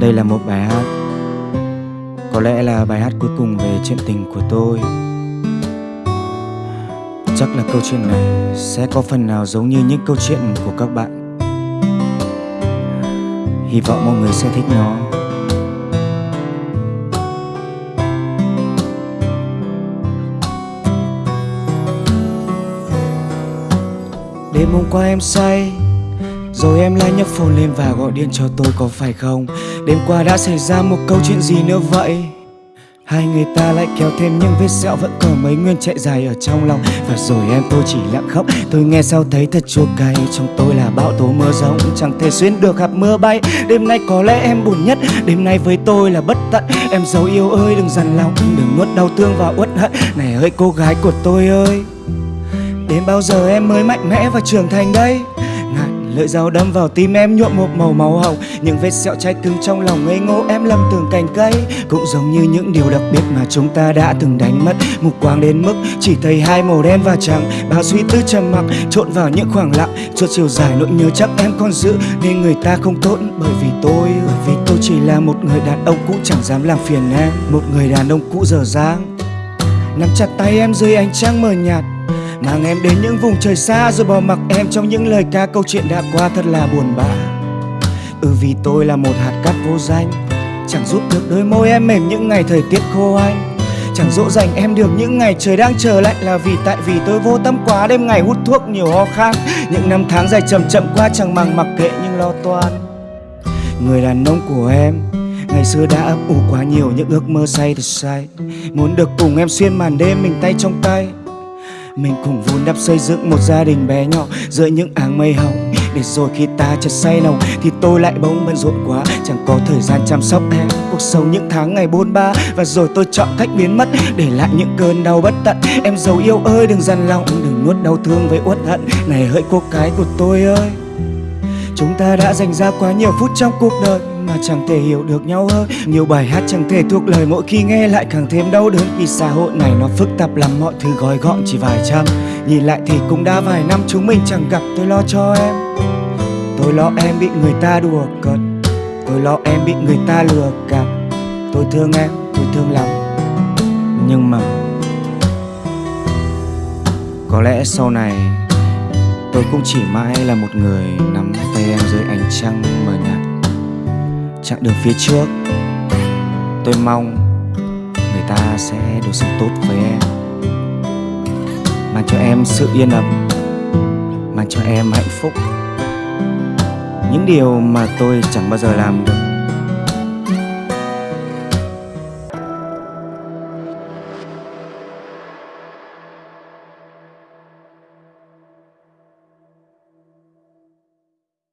Đây là một bài hát. Có lẽ là bài hát cuối cùng về chuyện tình của tôi. Chắc là câu chuyện này sẽ có phần nào giống như những câu chuyện của các bạn. Hy vọng mọi người sẽ thích nó. Đêm hôm qua em say rồi em lại nhấc phone lên và gọi điện cho tôi có phải không? Đêm qua đã xảy ra một câu chuyện gì nữa vậy? Hai người ta lại kéo thêm những vết sẹo, Vẫn còn mấy nguyên chạy dài ở trong lòng. Và rồi em tôi chỉ lặng khóc, Tôi nghe sao thấy thật chua cay. Trong tôi là bão tố mưa rông, Chẳng thể xuyên được hạt mưa bay. Đêm nay có lẽ em buồn nhất, Đêm nay với tôi là bất tận. Em dấu yêu ơi, đừng dằn lòng, Đừng nuốt đau thương và uất hận. Này ơi, cô gái của tôi ơi, Đến bao giờ em mới mạnh mẽ và trưởng thành đây? Lưỡi dao đâm vào tim em nhuộm một màu máu hồng. Những vết sẹo trái cứng trong lòng ngây ngô em lầm tưởng cành cây. Cũng giống như những điều đặc biệt mà chúng ta đã từng đánh mất. Mục quang đến mức chỉ thấy hai màu đen và trắng. Bao suy tư trầm mặc, trộn vào những khoảng lặng. Suốt chiều dài nỗi nhớ chắc em còn giữ. Nên người ta không tốt bởi vì tôi, Bởi vì tôi chỉ là một người đàn ông cũ chẳng dám làm phiền em. Một người đàn ông cũ dở dang. Nắm chặt tay em dưới ánh trăng mờ nhạt. Mang em đến những vùng trời xa rồi bỏ mặc em trong những lời ca. Câu chuyện đã qua thật là buồn bã. Ừ vì tôi là một hạt cát vô danh. Chẳng giúp được đôi môi em mềm những ngày thời tiết khô anh. Chẳng dỗ dành em được những ngày trời đang trở lạnh Là vì tại vì tôi vô tâm quá. Đêm ngày hút thuốc nhiều ho khan. Những năm tháng dài chậm chậm qua chẳng màng mặc kệ những lo toan. Người đàn ông của em, Ngày xưa đã ấp ủ quá nhiều những ước mơ say thật say. Muốn được cùng em xuyên màn đêm mình tay trong tay mình cùng vun đắp xây dựng một gia đình bé nhỏ Giữa những áng mây hồng. Để rồi khi ta chợt say lòng Thì tôi lại bỗng bận rộn quá. Chẳng có thời gian chăm sóc em, Cuộc sống những tháng ngày bôn ba. Và rồi tôi chọn cách biến mất, Để lại những cơn đau bất tận. Em giàu yêu ơi, đừng gian lòng Đừng nuốt đau thương với uất hận. Này hỡi cô cái của tôi ơi, Chúng ta đã dành ra quá nhiều phút trong cuộc đời mà chẳng thể hiểu được nhau hơn Nhiều bài hát chẳng thể thuộc lời mỗi khi nghe lại càng thêm đau đớn. Vì xã hội này nó phức tạp lắm mọi thứ gói gọn chỉ vài trăm. Nhìn lại thì cũng đã vài năm chúng mình chẳng gặp tôi lo cho em. Tôi lo em bị người ta đùa cợt. Tôi lo em bị người ta lừa gạt. Tôi thương em, tôi thương lắm. Nhưng mà Có lẽ sau này Tôi cũng chỉ mãi là một người nắm tay em Chặng đường phía trước. Tôi mong người ta sẽ đối xử tốt với em. Mang cho em sự yên ấm. Mang cho em hạnh phúc. Những điều mà tôi chẳng bao giờ làm được.